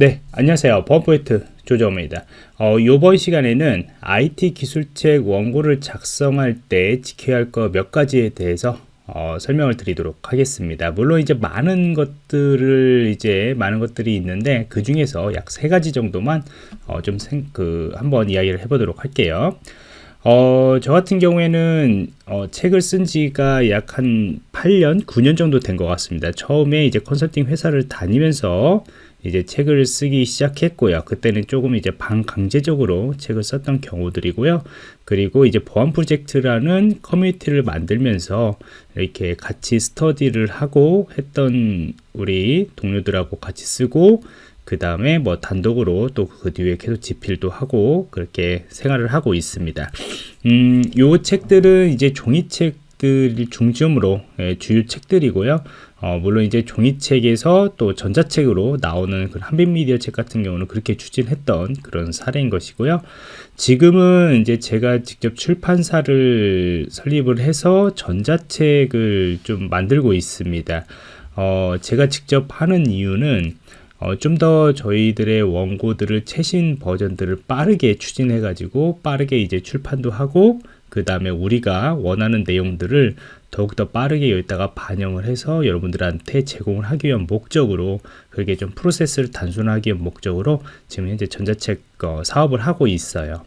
네, 안녕하세요. 버퍼포인트 조정입니다. 어, 이번 시간에는 IT 기술책 원고를 작성할 때 지켜야 할거몇 가지에 대해서 어, 설명을 드리도록 하겠습니다. 물론 이제 많은 것들을 이제 많은 것들이 있는데 그 중에서 약 세 가지 정도만 어, 좀 생, 그 한번 이야기를 해보도록 할게요. 어, 저 같은 경우에는 어, 책을 쓴 지가 약 한 8년, 9년 정도 된 것 같습니다. 처음에 이제 컨설팅 회사를 다니면서 이제 책을 쓰기 시작했고요. 그때는 조금 이제 반강제적으로 책을 썼던 경우들이고요. 그리고 이제 보안 프로젝트라는 커뮤니티를 만들면서 이렇게 같이 스터디를 하고 했던 우리 동료들하고 같이 쓰고 그 다음에 뭐 단독으로 또 그 뒤에 계속 집필도 하고 그렇게 생활을 하고 있습니다. 음, 요 책들은 이제 종이책 들 중점으로 예, 주요 책들이고요. 어, 물론 이제 종이책에서 또 전자책으로 나오는 그 한빛미디어 책 같은 경우는 그렇게 추진했던 그런 사례인 것이고요. 지금은 이제 제가 직접 출판사를 설립을 해서 전자책을 좀 만들고 있습니다. 어, 제가 직접 하는 이유는 어, 좀 더 저희들의 원고들을 최신 버전들을 빠르게 추진해 가지고 빠르게 이제 출판도 하고 그 다음에 우리가 원하는 내용들을 더욱더 빠르게 여기다가 반영을 해서 여러분들한테 제공을 하기 위한 목적으로 그게 좀 프로세스를 단순하기 위한 목적으로 지금 현재 전자책 어, 사업을 하고 있어요.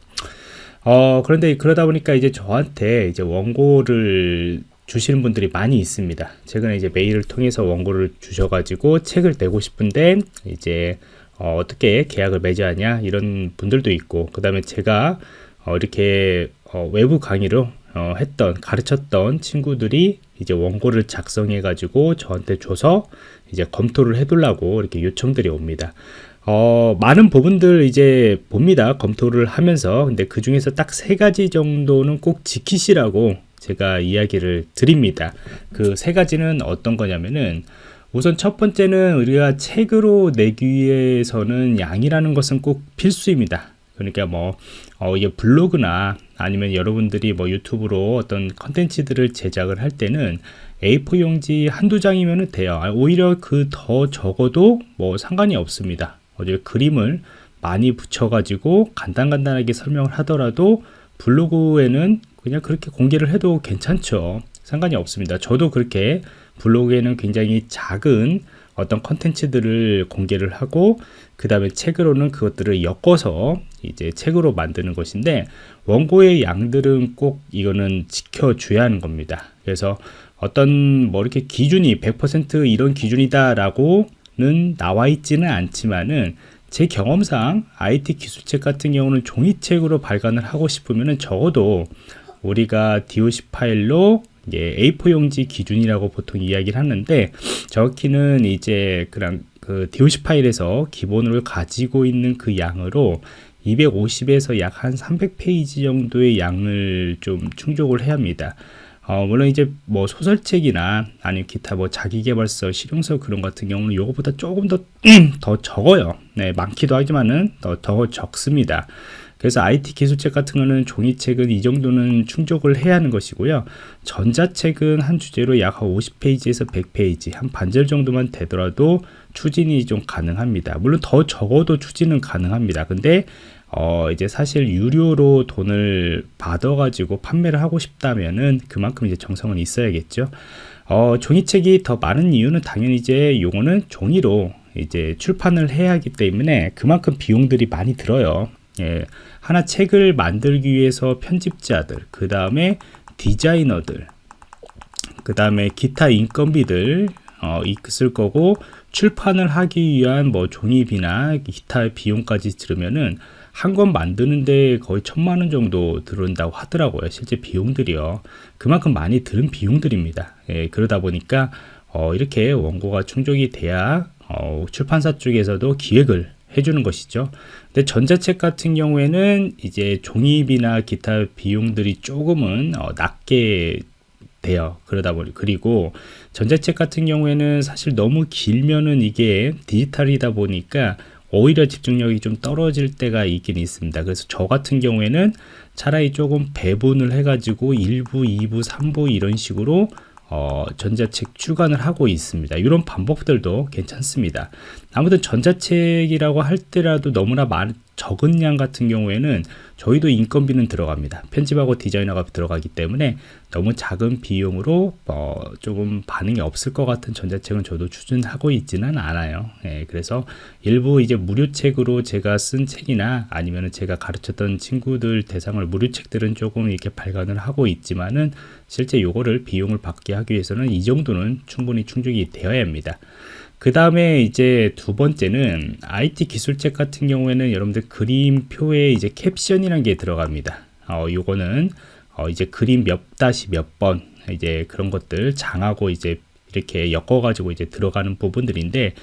어, 그런데 그러다 보니까 이제 저한테 이제 원고를 주시는 분들이 많이 있습니다. 최근에 이제 메일을 통해서 원고를 주셔가지고 책을 내고 싶은데 이제 어, 떻게 계약을 맺어야 하냐 이런 분들도 있고 그 다음에 제가 어, 이렇게 어, 외부 강의로 어, 했던 가르쳤던 친구들이 이제 원고를 작성해 가지고 저한테 줘서 이제 검토를 해둘라고 이렇게 요청들이 옵니다. 어, 많은 부분들 이제 봅니다. 검토를 하면서. 근데 그 중에서 딱 세 가지 정도는 꼭 지키시라고 제가 이야기를 드립니다. 그 세 가지는 어떤 거냐면은 우선 첫 번째는 우리가 책으로 내기 위해서는 양이라는 것은 꼭 필수입니다. 그러니까 뭐 어, 이게 블로그나 아니면 여러분들이 뭐 유튜브로 어떤 컨텐츠들을 제작을 할 때는 A4 용지 한두 장이면 돼요. 아, 오히려 그 더 적어도 뭐 상관이 없습니다. 어제 그림을 많이 붙여가지고 간단간단하게 설명을 하더라도 블로그에는 그냥 그렇게 공개를 해도 괜찮죠. 상관이 없습니다. 저도 그렇게 블로그에는 굉장히 작은 어떤 컨텐츠들을 공개를 하고 그 다음에 책으로는 그것들을 엮어서 이제 책으로 만드는 것인데 원고의 양들은 꼭 이거는 지켜줘야 하는 겁니다. 그래서 어떤 뭐 이렇게 기준이 100% 이런 기준이다 라고는 나와 있지는 않지만은 제 경험상 IT 기술책 같은 경우는 종이책으로 발간을 하고 싶으면 적어도 우리가 DOC 파일로 예, A4 용지 기준이라고 보통 이야기를 하는데 정확히는 이제 그냥 그 DOC 파일에서 기본으로 가지고 있는 그 양으로 250에서 약 한 300페이지 정도의 양을 좀 충족을 해야 합니다. 어, 물론 이제 뭐 소설책이나 아니면 기타 뭐 자기개발서, 실용서 그런 같은 경우는 이거보다 조금 더, 더 적어요. 네, 많기도 하지만은 더, 더 적습니다. 그래서 IT 기술책 같은 거는 종이책은 이 정도는 충족을 해야 하는 것이고요. 전자책은 한 주제로 약 50페이지에서 100페이지, 한 반절 정도만 되더라도 추진이 좀 가능합니다. 물론 더 적어도 추진은 가능합니다. 근데 어 이제 사실 유료로 돈을 받아가지고 판매를 하고 싶다면은 그만큼 이제 정성은 있어야겠죠. 어 종이책이 더 많은 이유는 당연히 이제 요거는 종이로 이제 출판을 해야 하기 때문에 그만큼 비용들이 많이 들어요. 예, 하나 책을 만들기 위해서 편집자들, 그 다음에 디자이너들, 그 다음에 기타 인건비들 어, 있을 거고 출판을 하기 위한 뭐 종이비나 기타 비용까지 들으면은 한 권 만드는데 거의 천만 원 정도 들어온다고 하더라고요. 실제 비용들이요. 그만큼 많이 드는 비용들입니다. 예, 그러다 보니까 어, 이렇게 원고가 충족이 돼야 어, 출판사 쪽에서도 기획을 해주는 것이죠. 근데 전자책 같은 경우에는 이제 종이비나 기타 비용들이 조금은 어, 낮게 돼요. 그러다 보니 그리고 전자책 같은 경우에는 사실 너무 길면은 이게 디지털이다 보니까 오히려 집중력이 좀 떨어질 때가 있긴 있습니다. 그래서 저 같은 경우에는 차라리 조금 배분을 해가지고 1부, 2부, 3부 이런 식으로 어, 전자책 출간을 하고 있습니다. 이런 방법들도 괜찮습니다. 아무튼 전자책이라고 할 때라도 너무나 많, 적은 양 같은 경우에는 저희도 인건비는 들어갑니다. 편집하고 디자이너가 들어가기 때문에 너무 작은 비용으로 어, 조금 반응이 없을 것 같은 전자책은 저도 추진하고 있지는 않아요. 예, 그래서 일부 이제 무료책으로 제가 쓴 책이나 아니면 제가 가르쳤던 친구들 대상을 무료책들은 조금 이렇게 발간을 하고 있지만은 실제 요거를 비용을 받게 하기 위해서는 이 정도는 충분히 충족이 되어야 합니다. 그 다음에 이제 두 번째는 IT 기술책 같은 경우에는 여러분들 그림표에 이제 캡션이라는 게 들어갑니다. 어, 요거는 어, 이제 그림 몇 다시 몇 번 이제 그런 것들 장하고 이제 이렇게 엮어가지고 이제 들어가는 부분들인데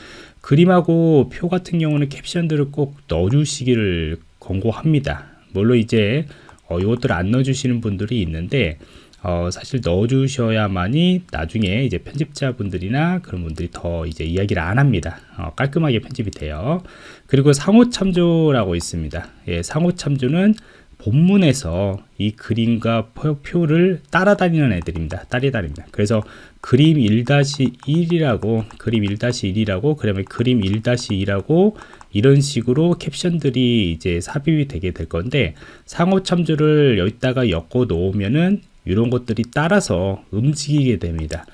그림하고 표 같은 경우는 캡션들을 꼭 넣어주시기를 권고합니다. 물론 이제 어, 이것들을 안 넣어주시는 분들이 있는데 어, 사실 넣어주셔야만이 나중에 이제 편집자분들이나 그런 분들이 더 이제 이야기를 안 합니다. 어, 깔끔하게 편집이 돼요. 그리고 상호 참조라고 있습니다. 예, 상호 참조는 본문에서 이 그림과 표를 따라다니는 애들입니다. 따라다닙니다. 그래서 그림 1-1이라고 그림 1-1이라고 그러면 그림 1-2라고 이런 식으로 캡션들이 이제 삽입이 되게 될 건데 상호 참조를 여기다가 엮어 놓으면은 이런 것들이 따라서 움직이게 됩니다.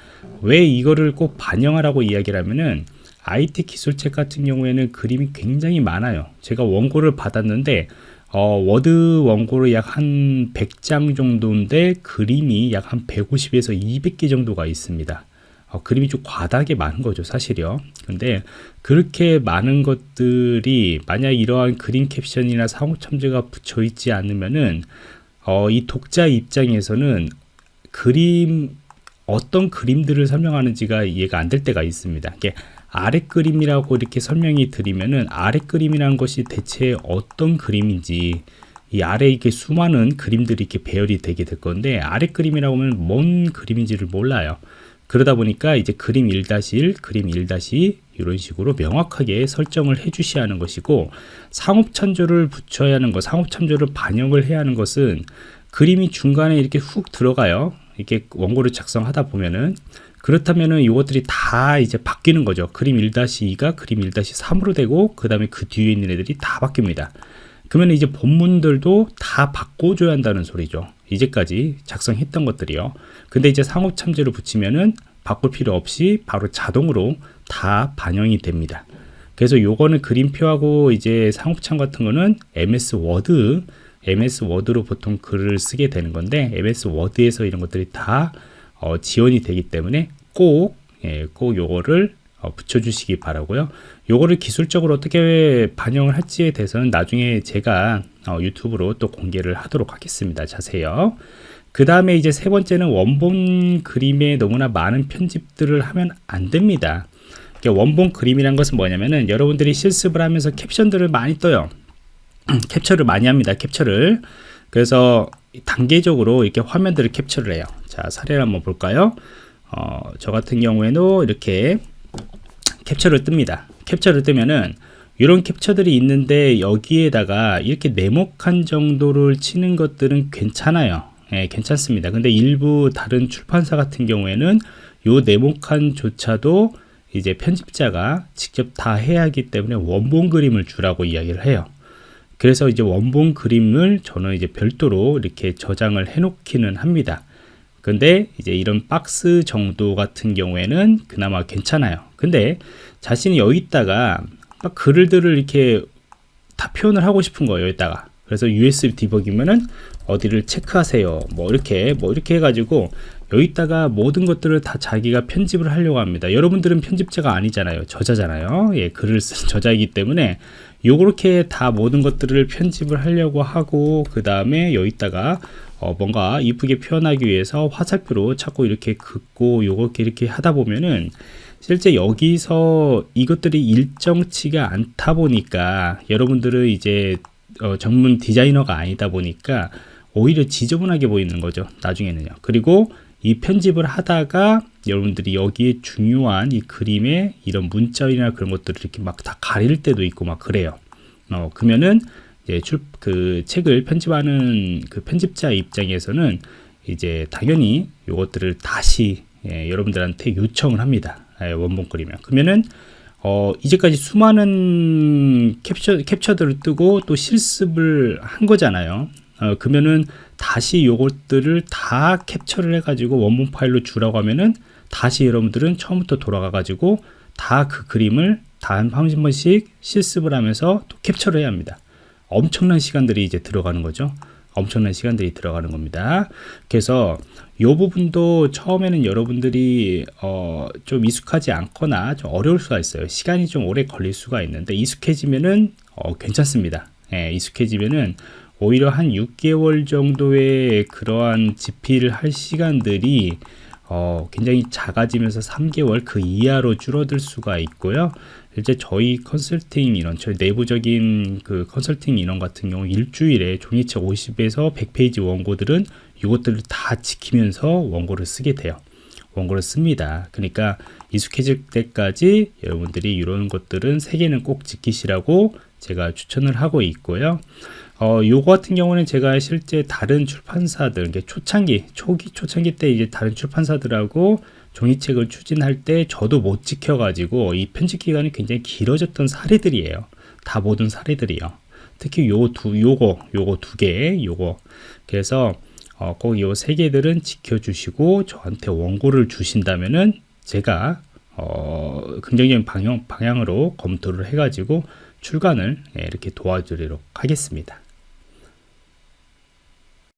왜 이거를 꼭 반영하라고 이야기를 하면은 IT 기술책 같은 경우에는 그림이 굉장히 많아요. 제가 원고를 받았는데 어, 워드 원고를 약한 100장 정도인데 그림이 약 한 150에서 200개 정도가 있습니다. 어, 그림이 좀 과다하게 많은 거죠 사실요 근데 그렇게 많은 것들이 만약 이러한 그림 캡션이나 상호 첨제가 붙여 있지 않으면은 어, 이 독자 입장에서는 그림 어떤 그림들을 설명하는지가 이해가 안 될 때가 있습니다. 이게 아래 그림이라고 이렇게 설명이 드리면은 아래 그림이라는 것이 대체 어떤 그림인지 이 아래 이렇게 수많은 그림들이 이렇게 배열이 되게 될 건데 아래 그림이라고 하면 뭔 그림인지를 몰라요. 그러다 보니까 이제 그림 1-1, 그림 1-2 이런 식으로 명확하게 설정을 해 주셔야 하는 것이고 상업 참조를 붙여야 하는 것, 상업 참조를 반영을 해야 하는 것은 그림이 중간에 이렇게 훅 들어가요. 이렇게 원고를 작성하다 보면은 그렇다면은 이것들이 다 이제 바뀌는 거죠. 그림 1-2가 그림 1-3으로 되고 그 다음에 그 뒤에 있는 애들이 다 바뀝니다. 그러면 이제 본문들도 다 바꿔줘야 한다는 소리죠. 이제까지 작성했던 것들이요. 근데 이제 상호 참조를 붙이면은 바꿀 필요 없이 바로 자동으로 다 반영이 됩니다. 그래서 요거는 그림표하고 이제 상호 참조 같은 거는 MS 워드, MS 워드로 보통 글을 쓰게 되는 건데 MS 워드에서 이런 것들이 다 어, 지원이 되기 때문에 꼭, 예, 꼭 요거를 어, 붙여주시기 바라고요. 요거를 기술적으로 어떻게 반영을 할지에 대해서는 나중에 제가 어, 유튜브로 또 공개를 하도록 하겠습니다. 자세요. 그 다음에 이제 세 번째는 원본 그림에 너무나 많은 편집들을 하면 안 됩니다. 원본 그림이란 것은 뭐냐면은 여러분들이 실습을 하면서 캡션들을 많이 떠요. 캡처를 많이 합니다. 캡처를. 그래서 단계적으로 이렇게 화면들을 캡처를 해요. 자, 사례를 한번 볼까요? 어, 저 같은 경우에도 이렇게 캡처를 뜹니다. 캡처를 뜨면은 이런 캡처들이 있는데 여기에다가 이렇게 네모칸 정도를 치는 것들은 괜찮아요. 예, 괜찮습니다. 근데 일부 다른 출판사 같은 경우에는 요 네모칸조차도 이제 편집자가 직접 다 해야 하기 때문에 원본 그림을 주라고 이야기를 해요. 그래서 이제 원본 그림을 저는 이제 별도로 이렇게 저장을 해 놓기는 합니다. 근데 이제 이런 박스 정도 같은 경우에는 그나마 괜찮아요. 근데 자신이 여기다가 글들을 이렇게 다 표현을 하고 싶은 거예요. 여기다가. 그래서 USB 디버기면은 어디를 체크하세요. 뭐 이렇게 뭐 이렇게 해가지고 여기다가 모든 것들을 다 자기가 편집을 하려고 합니다. 여러분들은 편집자가 아니잖아요. 저자잖아요. 예, 글을 쓴 저자이기 때문에 요렇게 다 모든 것들을 편집을 하려고 하고 그 다음에 여기다가 어, 뭔가 이쁘게 표현하기 위해서 화살표로 자꾸 이렇게 긋고 요렇게 이렇게 하다 보면은 실제 여기서 이것들이 일정치가 않다 보니까 여러분들은 이제 어, 전문 디자이너가 아니다 보니까 오히려 지저분하게 보이는 거죠 나중에는요. 그리고 이 편집을 하다가 여러분들이 여기에 중요한 이 그림의 이런 문자나 그런 것들을 이렇게 막 다 가릴 때도 있고 막 그래요. 어 그러면은 이제 출, 그 책을 편집하는 그 편집자 입장에서는 이제 당연히 이것들을 다시 예, 여러분들한테 요청을 합니다. 예, 원본 그리면 그러면은 어, 이제까지 수많은 캡처, 캡처들을 뜨고 또 실습을 한 거잖아요. 어, 그러면은 다시 요것들을 다 캡처를 해가지고 원본 파일로 주라고 하면은 다시 여러분들은 처음부터 돌아가가지고 다 그 그림을 다 한 번씩 실습을 하면서 또 캡처를 해야 합니다. 엄청난 시간들이 이제 들어가는 거죠. 엄청난 시간들이 들어가는 겁니다. 그래서 이 부분도 처음에는 여러분들이 어, 좀 익숙하지 않거나 좀 어려울 수가 있어요. 시간이 좀 오래 걸릴 수가 있는데 익숙해지면은 어, 괜찮습니다. 예, 익숙해지면은 오히려 한 6개월 정도의 그러한 집필을 할 시간들이 어, 굉장히 작아지면서 3개월 그 이하로 줄어들 수가 있고요. 실제 저희 컨설팅 인원, 저희 내부적인 그 컨설팅 인원 같은 경우 일주일에 종이책 50에서 100페이지 원고들은 이것들을 다 지키면서 원고를 쓰게 돼요. 원고를 씁니다. 그러니까 익숙해질 때까지 여러분들이 이런 것들은 세 개는 꼭 지키시라고 제가 추천을 하고 있고요. 어, 요거 같은 경우는 제가 실제 다른 출판사들, 초창기, 초기, 초창기 때 이제 다른 출판사들하고 종이책을 추진할 때 저도 못 지켜가지고 이 편집 기간이 굉장히 길어졌던 사례들이에요. 다 모든 사례들이요. 특히 요 두, 요거, 요거 두 개, 요거. 그래서 어, 꼭 요 세 개들은 지켜주시고 저한테 원고를 주신다면은 제가 어, 긍정적인 방향, 방향으로 검토를 해가지고 출간을 예, 이렇게 도와드리도록 하겠습니다.